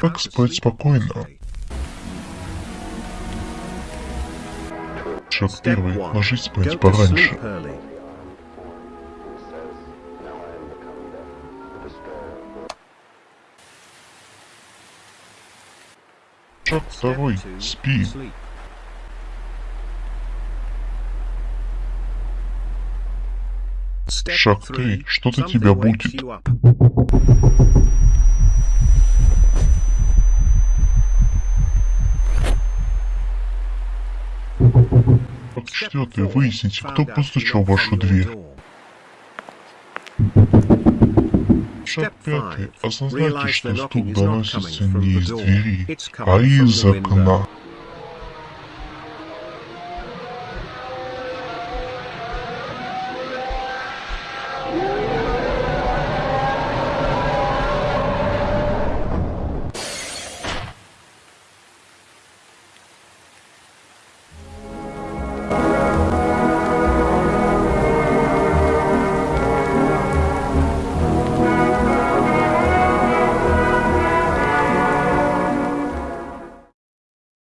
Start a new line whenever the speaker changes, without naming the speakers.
Как спать спокойно? Шаг первый. Ложись спать пораньше. Шаг второй. Спи. Шаг три. Что-то тебя будет. Шаг четвертый. Выясните, кто постучал в вашу дверь. Шаг пятый. Осознайте, что стук доносится не из двери, а из окна.